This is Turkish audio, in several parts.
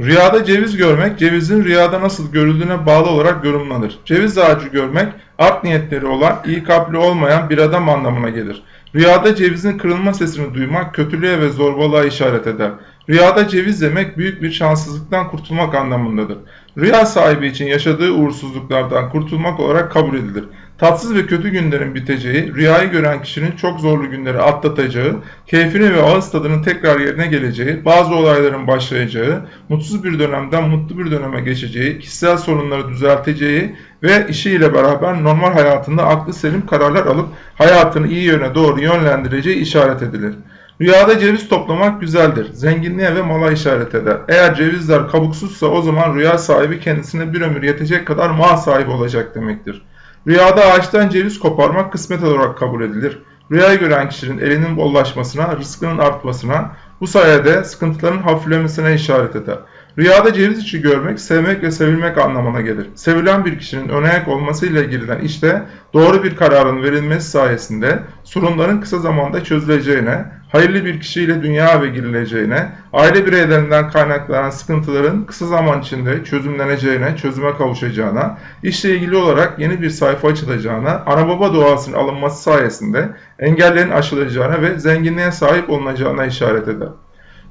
Rüyada ceviz görmek, cevizin rüyada nasıl görüldüğüne bağlı olarak yorumlanır. Ceviz ağacı görmek, art niyetleri olan, iyi kalpli olmayan bir adam anlamına gelir. Rüyada cevizin kırılma sesini duymak, kötülüğe ve zorbalığa işaret eder. Rüyada ceviz yemek, büyük bir şanssızlıktan kurtulmak anlamındadır. Rüya sahibi için yaşadığı uğursuzluklardan kurtulmak olarak kabul edilir. Tatsız ve kötü günlerin biteceği, rüyayı gören kişinin çok zorlu günleri atlatacağı, keyfini ve ağız tadının tekrar yerine geleceği, bazı olayların başlayacağı, mutsuz bir dönemden mutlu bir döneme geçeceği, kişisel sorunları düzelteceği ve işiyle beraber normal hayatında aklı selim kararlar alıp hayatını iyi yöne doğru yönlendireceği işaret edilir. Rüyada ceviz toplamak güzeldir. Zenginliğe ve mala işaret eder. Eğer cevizler kabuksuzsa o zaman rüya sahibi kendisine bir ömür yetecek kadar mal sahibi olacak demektir. Rüyada ağaçtan ceviz koparmak kısmet olarak kabul edilir. Rüyayı gören kişinin elinin bollaşmasına, rızkının artmasına, bu sayede sıkıntıların hafiflemesine işaret eder. Rüyada ceviz içi görmek, sevmek ve sevilmek anlamına gelir. Sevilen bir kişinin önayak olmasıyla girilen işte doğru bir kararın verilmesi sayesinde sorunların kısa zamanda çözüleceğine, hayırlı bir kişiyle dünya ve girileceğine, aile bireylerinden kaynaklanan sıkıntıların kısa zaman içinde çözümleneceğine, çözüme kavuşacağına, işle ilgili olarak yeni bir sayfa açılacağına, ana baba duasının alınması sayesinde engellerin aşılacağına ve zenginliğe sahip olunacağına işaret eder.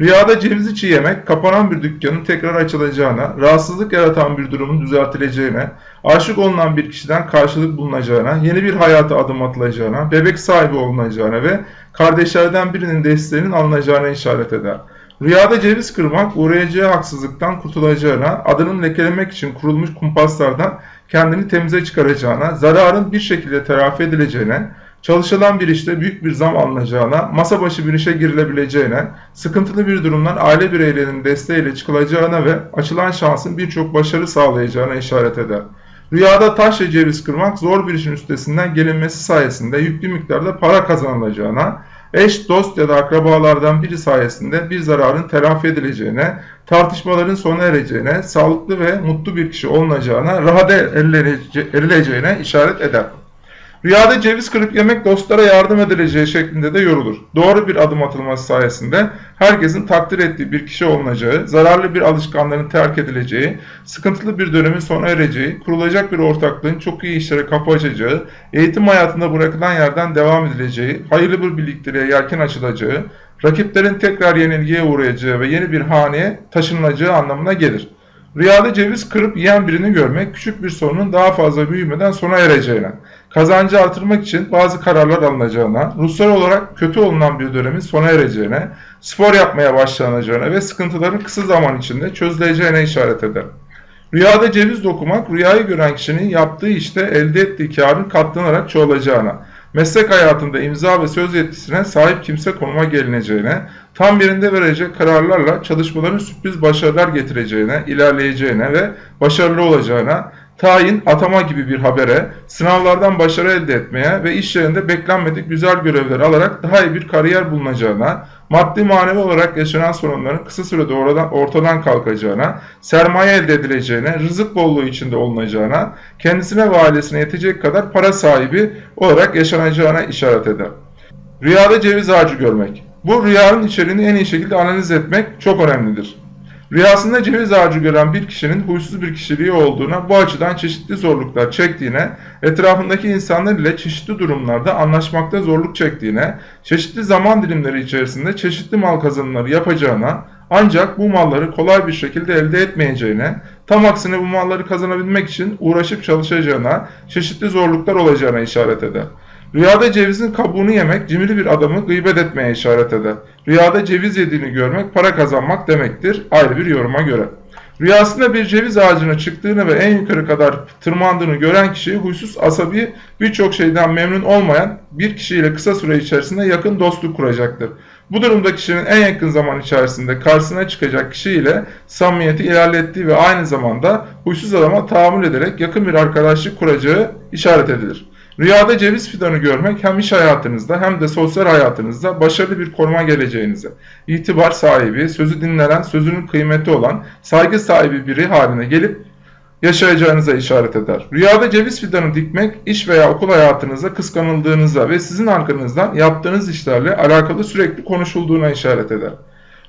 Rüyada ceviz içi yemek, kapanan bir dükkanın tekrar açılacağına, rahatsızlık yaratan bir durumun düzeltileceğine, aşık olunan bir kişiden karşılık bulunacağına, yeni bir hayata adım atılacağına, bebek sahibi olunacağına ve kardeşlerden birinin desteğinin alınacağına işaret eder. Rüyada ceviz kırmak, uğrayacağı haksızlıktan kurtulacağına, adının lekelemek için kurulmuş kumpaslardan kendini temize çıkaracağına, zararın bir şekilde telafi edileceğine, çalışılan bir işte büyük bir zam alınacağına, masa başı bir işe girilebileceğine, sıkıntılı bir durumdan aile bireylerinin desteğiyle çıkılacağına ve açılan şansın birçok başarı sağlayacağına işaret eder. Rüyada taş ve ceviz kırmak zor bir işin üstesinden gelinmesi sayesinde yüklü miktarda para kazanılacağına, eş, dost ya da akrabalardan biri sayesinde bir zararın telafi edileceğine, tartışmaların sona ereceğine, sağlıklı ve mutlu bir kişi olunacağına, rahat erileceğine işaret eder. Rüyada ceviz kırıp yemek dostlara yardım edileceği şeklinde de yorulur. Doğru bir adım atılması sayesinde herkesin takdir ettiği bir kişi olunacağı, zararlı bir alışkanlığın terk edileceği, sıkıntılı bir dönemin sona ereceği, kurulacak bir ortaklığın çok iyi işlere kapı açacağı, eğitim hayatında bırakılan yerden devam edileceği, hayırlı bir birlikteliğe yelken açılacağı, rakiplerin tekrar yenilgiye uğrayacağı ve yeni bir haneye taşınılacağı anlamına gelir. Rüyada ceviz kırıp yiyen birini görmek küçük bir sorunun daha fazla büyümeden sona ereceğine, kazancı artırmak için bazı kararlar alınacağına, ruhsal olarak kötü olunan bir dönemin sona ereceğine, spor yapmaya başlanacağına ve sıkıntıların kısa zaman içinde çözüleceğine işaret eder. Rüyada ceviz dokumak, rüyayı gören kişinin yaptığı işte elde ettiği karın katlanarak çoğalacağına, meslek hayatında imza ve söz yetkisine sahip kimse konuma gelineceğine, tam birinde verecek kararlarla çalışmaların sürpriz başarılar getireceğine, ilerleyeceğine ve başarılı olacağına, tayin, atama gibi bir habere, sınavlardan başarı elde etmeye ve iş yerinde beklenmedik güzel görevler alarak daha iyi bir kariyer bulunacağına, maddi manevi olarak yaşanan sorunların kısa sürede oradan, ortadan kalkacağına, sermaye elde edileceğine, rızık bolluğu içinde olunacağına, kendisine ve ailesine yetecek kadar para sahibi olarak yaşanacağına işaret eder. Rüyada ceviz ağacı görmek. Bu rüyanın içeriğini en iyi şekilde analiz etmek çok önemlidir. Rüyasında ceviz ağacı gören bir kişinin huysuz bir kişiliği olduğuna, bu açıdan çeşitli zorluklar çektiğine, etrafındaki insanlar ile çeşitli durumlarda anlaşmakta zorluk çektiğine, çeşitli zaman dilimleri içerisinde çeşitli mal kazanımları yapacağına, ancak bu malları kolay bir şekilde elde etmeyeceğine, tam aksine bu malları kazanabilmek için uğraşıp çalışacağına, çeşitli zorluklar olacağına işaret eder. Rüyada cevizin kabuğunu yemek cimri bir adamı gıybet etmeye işaret eder. Rüyada ceviz yediğini görmek para kazanmak demektir ayrı bir yoruma göre. Rüyasında bir ceviz ağacına çıktığını ve en yukarı kadar tırmandığını gören kişi huysuz asabi birçok şeyden memnun olmayan bir kişiyle kısa süre içerisinde yakın dostluk kuracaktır. Bu durumda kişinin en yakın zaman içerisinde karşısına çıkacak kişiyle samimiyeti ilerlettiği ve aynı zamanda huysuz adama tahammül ederek yakın bir arkadaşlık kuracağı işaret edilir. Rüyada ceviz fidanı görmek hem iş hayatınızda hem de sosyal hayatınızda başarılı bir koruma geleceğinize, itibar sahibi, sözü dinlenen, sözünün kıymeti olan, saygı sahibi biri haline gelip yaşayacağınıza işaret eder. Rüyada ceviz fidanı dikmek, iş veya okul hayatınızda kıskanıldığınıza ve sizin arkanızdan yaptığınız işlerle alakalı sürekli konuşulduğuna işaret eder.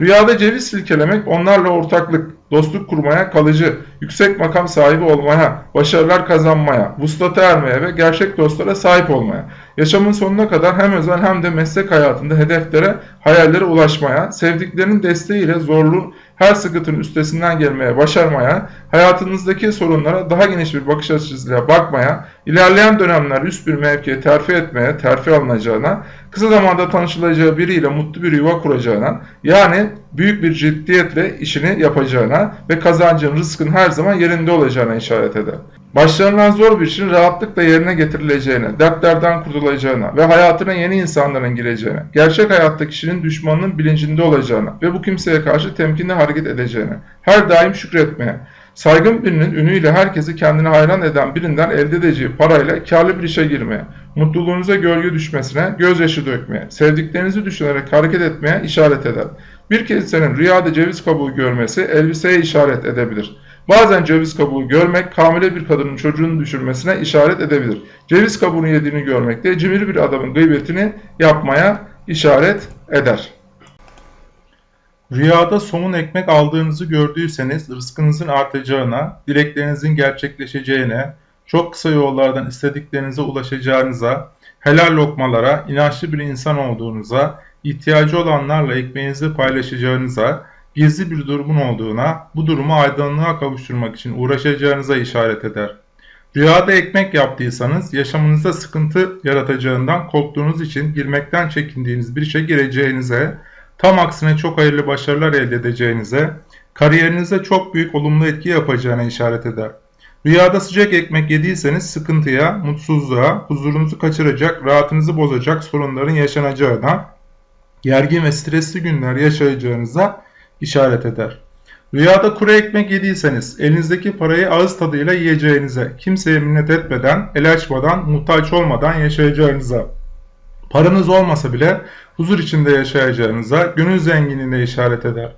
Rüyada ceviz silkelemek onlarla ortaklık, dostluk kurmaya, kalıcı, yüksek makam sahibi olmaya, başarılar kazanmaya, vuslata ermeye ve gerçek dostlara sahip olmaya, yaşamın sonuna kadar hem özel hem de meslek hayatında hedeflere, hayallere ulaşmaya, sevdiklerinin desteğiyle zorlu her sıkıntının üstesinden gelmeye, başarmaya, hayatınızdaki sorunlara daha geniş bir bakış açısıyla bakmaya, ilerleyen dönemler üst bir mevkiye terfi etmeye, terfi alınacağına, kısa zamanda tanışılacağı biriyle mutlu bir yuva kuracağına, yani büyük bir ciddiyetle işini yapacağına ve kazancın, rızkın her zaman yerinde olacağına işaret eder. Başlarından zor bir işin rahatlıkla yerine getirileceğine, dertlerden kurtulacağına ve hayatına yeni insanların gireceğine, gerçek hayatta kişinin düşmanının bilincinde olacağına ve bu kimseye karşı temkinli hareket edeceğine, her daim şükretmeye, saygın birinin ünüyle herkesi kendine hayran eden birinden elde edeceği parayla karlı bir işe girmeye, mutluluğunuza gölge düşmesine, gözyaşı dökmeye, sevdiklerinizi düşünerek hareket etmeye işaret eder. Bir kimsenin rüyada ceviz kabuğu görmesi elbiseye işaret edebilir. Bazen ceviz kabuğu görmek hamile bir kadının çocuğunu düşürmesine işaret edebilir. Ceviz kabuğunu yediğini görmek de cimri bir adamın gıybetini yapmaya işaret eder. Rüyada somun ekmek aldığınızı gördüyseniz rızkınızın artacağına, dileklerinizin gerçekleşeceğine, çok kısa yollardan istediklerinize ulaşacağınıza, helal lokmalara, inançlı bir insan olduğunuza, ihtiyacı olanlarla ekmeğinizi paylaşacağınıza, gizli bir durumun olduğuna, bu durumu aydınlığa kavuşturmak için uğraşacağınıza işaret eder. Rüyada ekmek yaptıysanız yaşamınızda sıkıntı yaratacağından korktuğunuz için girmekten çekindiğiniz bir işe gireceğinize, tam aksine çok hayırlı başarılar elde edeceğinize, kariyerinize çok büyük olumlu etki yapacağına işaret eder. Rüyada sıcak ekmek yediyseniz sıkıntıya, mutsuzluğa, huzurunuzu kaçıracak, rahatınızı bozacak sorunların yaşanacağına, gergin ve stresli günler yaşayacağınıza işaret eder. Rüyada kuru ekmek yediyseniz elinizdeki parayı ağız tadıyla yiyeceğinize, kimseye minnet etmeden, el açmadan, muhtaç olmadan yaşayacağınıza, paranız olmasa bile huzur içinde yaşayacağınıza, gönül zenginliğine işaret eder.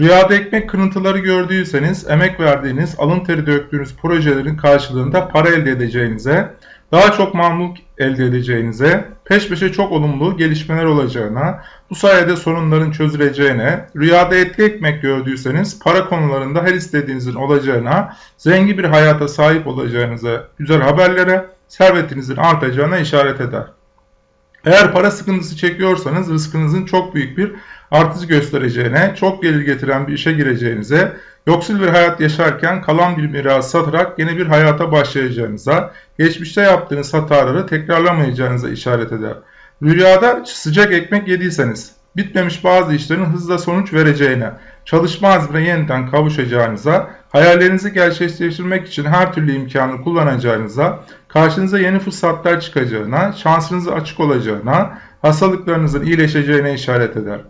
Rüyada ekmek kırıntıları gördüyseniz emek verdiğiniz, alın teri döktüğünüz projelerin karşılığında para elde edeceğinize, daha çok mamluk elde edeceğinize, peş peşe çok olumlu gelişmeler olacağına, bu sayede sorunların çözüleceğine, rüyada etli ekmek gördüyseniz para konularında her istediğinizin olacağına, zengin bir hayata sahip olacağınıza, güzel haberlere, servetinizin artacağına işaret eder. Eğer para sıkıntısı çekiyorsanız rızkınızın çok büyük bir artış göstereceğine, çok gelir getiren bir işe gireceğinize, yoksul bir hayat yaşarken kalan bir miras satarak yeni bir hayata başlayacağınıza, geçmişte yaptığınız hataları tekrarlamayacağınıza işaret eder. Rüyada sıcak ekmek yediyseniz, bitmemiş bazı işlerin hızla sonuç vereceğine, çalışma azmine yeniden kavuşacağınıza, hayallerinizi gerçekleştirmek için her türlü imkanı kullanacağınıza, karşınıza yeni fırsatlar çıkacağına, şansınızın açık olacağına, hastalıklarınızın iyileşeceğine işaret eder.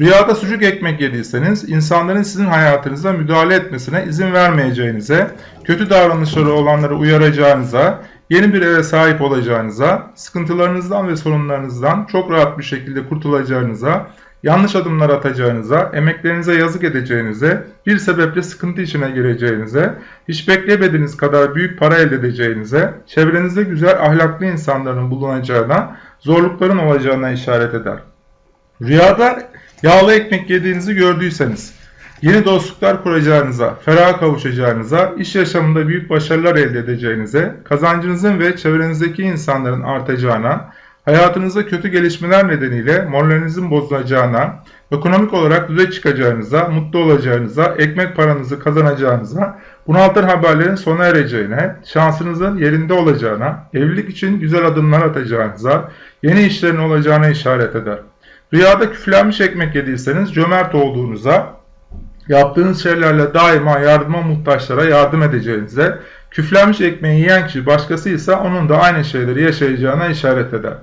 Rüyada sucuk ekmek yediyseniz insanların sizin hayatınıza müdahale etmesine izin vermeyeceğinize, kötü davranışları olanları uyaracağınıza, yeni bir eve sahip olacağınıza, sıkıntılarınızdan ve sorunlarınızdan çok rahat bir şekilde kurtulacağınıza, yanlış adımlar atacağınıza, emeklerinize yazık edeceğinize, bir sebeple sıkıntı içine gireceğinize, hiç beklemediğiniz kadar büyük para elde edeceğinize, çevrenizde güzel ahlaklı insanların bulunacağına, zorlukların olacağına işaret eder. Rüyada yağlı ekmek yediğinizi gördüyseniz, yeni dostluklar kuracağınıza, ferah kavuşacağınıza, iş yaşamında büyük başarılar elde edeceğinize, kazancınızın ve çevrenizdeki insanların artacağına, hayatınızda kötü gelişmeler nedeniyle moralinizin bozulacağına, ekonomik olarak düze çıkacağınıza, mutlu olacağınıza, ekmek paranızı kazanacağınıza, bunaltan haberlerin sona ereceğine, şansınızın yerinde olacağına, evlilik için güzel adımlar atacağınıza, yeni işlerin olacağına işaret eder. Rüyada küflenmiş ekmek yediyseniz cömert olduğunuza, yaptığınız şeylerle daima yardıma muhtaçlara yardım edeceğinize, küflenmiş ekmeği yiyen kişi başkasıysa onun da aynı şeyleri yaşayacağına işaret eder.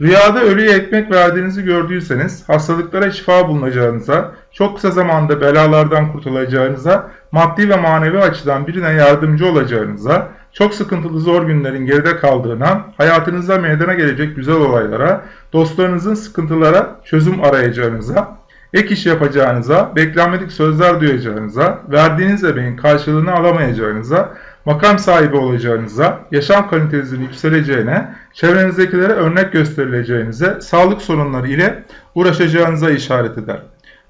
Rüyada ölüye ekmek verdiğinizi gördüyseniz, hastalıklara şifa bulunacağınıza, çok kısa zamanda belalardan kurtulacağınıza, maddi ve manevi açıdan birine yardımcı olacağınıza, çok sıkıntılı zor günlerin geride kaldığına, hayatınızda meydana gelecek güzel olaylara, dostlarınızın sıkıntılara çözüm arayacağınıza, ek iş yapacağınıza, beklenmedik sözler duyacağınıza, verdiğiniz emeğin karşılığını alamayacağınıza, makam sahibi olacağınıza, yaşam kalitenizin yükseleceğine, çevrenizdekilere örnek gösterileceğinize, sağlık sorunları ile uğraşacağınıza işaret eder.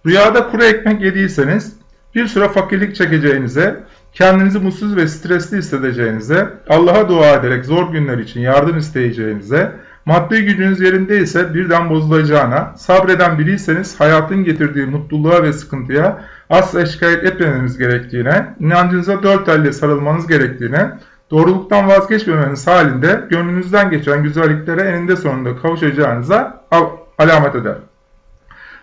Rüyada kuru ekmek yediyseniz, bir süre fakirlik çekeceğinize, kendinizi mutsuz ve stresli hissedeceğinize, Allah'a dua ederek zor günler için yardım isteyeceğinize, maddi gücünüz yerindeyse birden bozulacağına, sabreden biriyseniz hayatın getirdiği mutluluğa ve sıkıntıya asla şikayet etmemeniz gerektiğine, inancınıza dört elle sarılmanız gerektiğine, doğruluktan vazgeçmemeniz halinde gönlünüzden geçen güzelliklere eninde sonunda kavuşacağınıza al- alamet eder.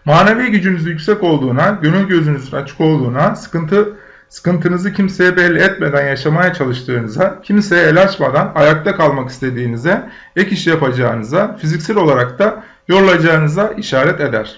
Manevi gücünüz yüksek olduğuna, gönül gözünüzün açık olduğuna, sıkıntı sıkıntınızı kimseye belli etmeden yaşamaya çalıştığınıza, kimseye el açmadan ayakta kalmak istediğinize, ek iş yapacağınıza, fiziksel olarak da yorulacağınıza işaret eder.